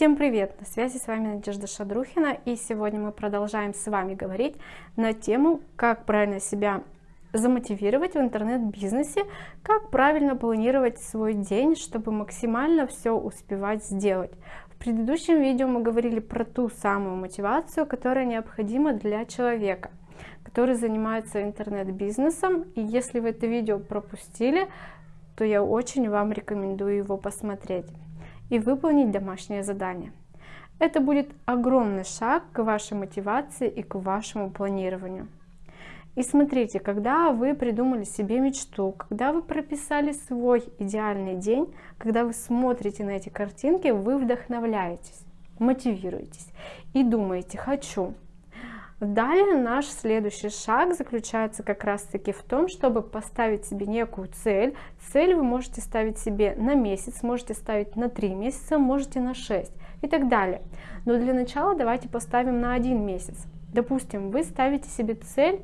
Всем привет! На связи с вами Надежда Шадрухина и сегодня мы продолжаем с вами говорить на тему, как правильно себя замотивировать в интернет-бизнесе, как правильно планировать свой день, чтобы максимально все успевать сделать. В предыдущем видео мы говорили про ту самую мотивацию, которая необходима для человека, который занимается интернет-бизнесом. И если вы это видео пропустили, то я очень вам рекомендую его посмотреть и выполнить домашнее задание. Это будет огромный шаг к вашей мотивации и к вашему планированию. И смотрите, когда вы придумали себе мечту, когда вы прописали свой идеальный день, когда вы смотрите на эти картинки, вы вдохновляетесь, мотивируетесь и думаете «хочу». Далее наш следующий шаг заключается как раз таки в том, чтобы поставить себе некую цель. Цель вы можете ставить себе на месяц, можете ставить на 3 месяца, можете на 6 и так далее. Но для начала давайте поставим на один месяц. Допустим, вы ставите себе цель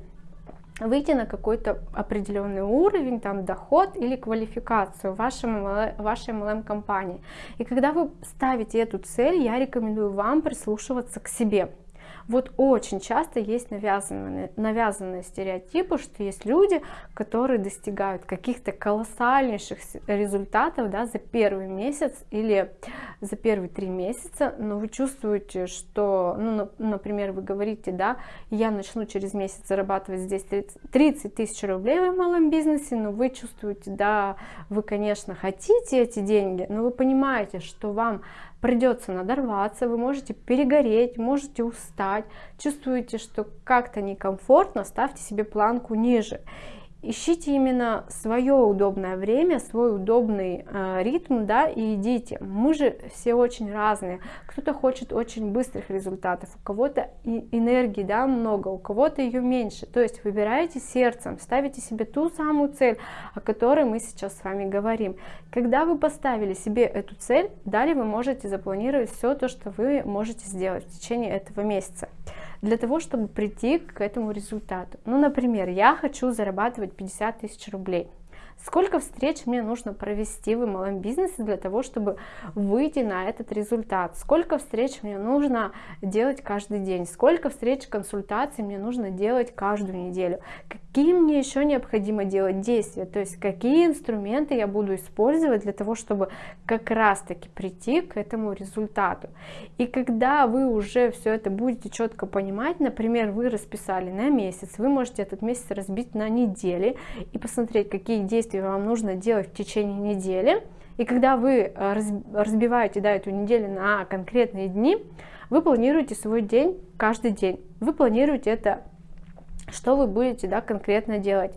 выйти на какой-то определенный уровень, там доход или квалификацию в вашей MLM-компании. И когда вы ставите эту цель, я рекомендую вам прислушиваться к себе. Вот очень часто есть навязанные, навязанные стереотипы, что есть люди, которые достигают каких-то колоссальнейших результатов да, за первый месяц или за первые три месяца, но вы чувствуете, что, ну, например, вы говорите, да, я начну через месяц зарабатывать здесь 30 тысяч рублей в малом бизнесе, но вы чувствуете, да, вы, конечно, хотите эти деньги, но вы понимаете, что вам придется надорваться, вы можете перегореть, можете устать, чувствуете, что как-то некомфортно, ставьте себе планку ниже ищите именно свое удобное время, свой удобный э, ритм, да, и идите. Мы же все очень разные. Кто-то хочет очень быстрых результатов, у кого-то энергии, да, много, у кого-то ее меньше. То есть выбираете сердцем, ставите себе ту самую цель, о которой мы сейчас с вами говорим. Когда вы поставили себе эту цель, далее вы можете запланировать все то, что вы можете сделать в течение этого месяца для того, чтобы прийти к этому результату. Ну, например, я хочу зарабатывать 50 тысяч рублей. Сколько встреч мне нужно провести в малом бизнесе для того, чтобы выйти на этот результат? Сколько встреч мне нужно делать каждый день? Сколько встреч, консультаций мне нужно делать каждую неделю? Какие мне еще необходимо делать действия? То есть какие инструменты я буду использовать для того, чтобы как раз-таки прийти к этому результату? И когда вы уже все это будете четко понимать, например, вы расписали на месяц, вы можете этот месяц разбить на недели и посмотреть, какие действия действий вам нужно делать в течение недели. И когда вы э, разбиваете да, эту неделю на конкретные дни, вы планируете свой день каждый день. Вы планируете это что вы будете да, конкретно делать.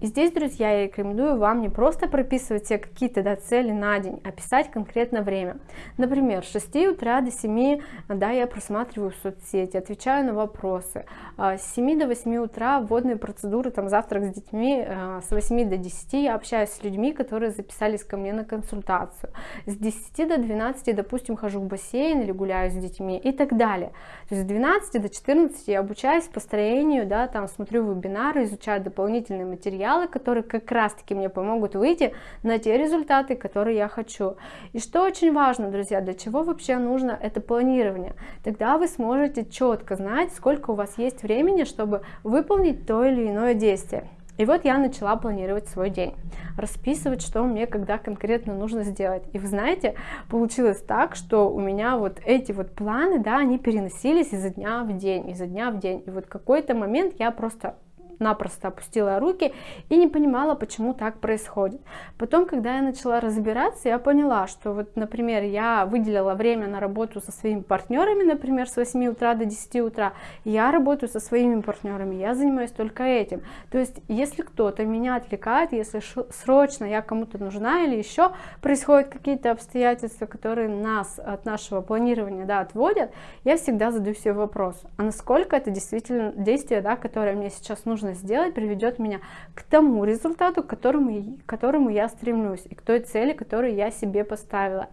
И здесь, друзья, я рекомендую вам не просто прописывать себе какие-то да, цели на день, а писать конкретно время. Например, с 6 утра до 7 да, я просматриваю соцсети, отвечаю на вопросы. А, с 7 до 8 утра вводные процедуры, там завтрак с детьми, а, с 8 до 10 я общаюсь с людьми, которые записались ко мне на консультацию. С 10 до 12, допустим, хожу в бассейн или гуляю с детьми и так далее. То есть с 12 до 14 я обучаюсь построению, да, там, смотрю вебинары, изучаю дополнительные материалы, которые как раз-таки мне помогут выйти на те результаты, которые я хочу. И что очень важно, друзья, для чего вообще нужно это планирование? Тогда вы сможете четко знать, сколько у вас есть времени, чтобы выполнить то или иное действие. И вот я начала планировать свой день, расписывать, что мне когда конкретно нужно сделать. И вы знаете, получилось так, что у меня вот эти вот планы, да, они переносились изо дня в день, изо дня в день. И вот какой-то момент я просто напросто опустила руки и не понимала, почему так происходит. Потом, когда я начала разбираться, я поняла, что вот, например, я выделила время на работу со своими партнерами, например, с 8 утра до 10 утра, я работаю со своими партнерами, я занимаюсь только этим. То есть, если кто-то меня отвлекает, если срочно я кому-то нужна или еще происходят какие-то обстоятельства, которые нас от нашего планирования да, отводят, я всегда задаю себе вопрос, а насколько это действительно действие, да, которое мне сейчас нужно нужно сделать, приведет меня к тому результату, к которому, к которому я стремлюсь, и к той цели, которую я себе поставила.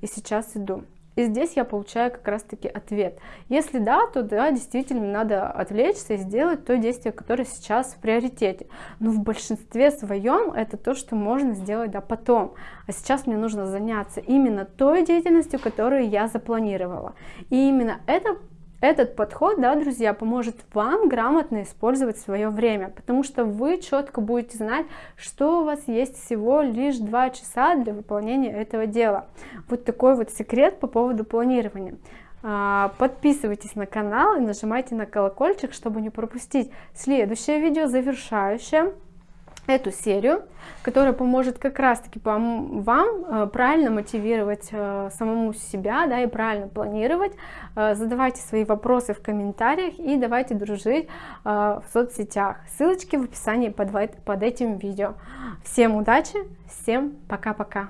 И сейчас иду. И здесь я получаю как раз-таки ответ. Если да, то да, действительно надо отвлечься и сделать то действие, которое сейчас в приоритете. Но в большинстве своем это то, что можно сделать да, потом. А сейчас мне нужно заняться именно той деятельностью, которую я запланировала. И именно это этот подход, да, друзья, поможет вам грамотно использовать свое время, потому что вы четко будете знать, что у вас есть всего лишь 2 часа для выполнения этого дела. Вот такой вот секрет по поводу планирования. А, подписывайтесь на канал и нажимайте на колокольчик, чтобы не пропустить следующее видео, завершающее эту серию, которая поможет как раз-таки вам э, правильно мотивировать э, самому себя, да, и правильно планировать. Э, задавайте свои вопросы в комментариях и давайте дружить в соцсетях. Ссылочки в описании под, под этим видео. Всем удачи, всем пока-пока.